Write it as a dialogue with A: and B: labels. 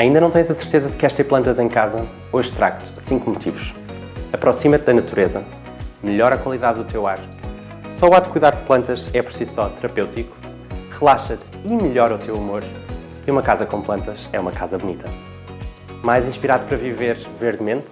A: Ainda não tens a certeza se queres ter plantas em casa? Hoje trago-te 5 motivos. Aproxima-te da natureza, melhora a qualidade do teu ar, só o ato de cuidar de plantas é por si só terapêutico, relaxa-te e melhora o teu humor, e uma casa com plantas é uma casa bonita. Mais inspirado para viver verdemente?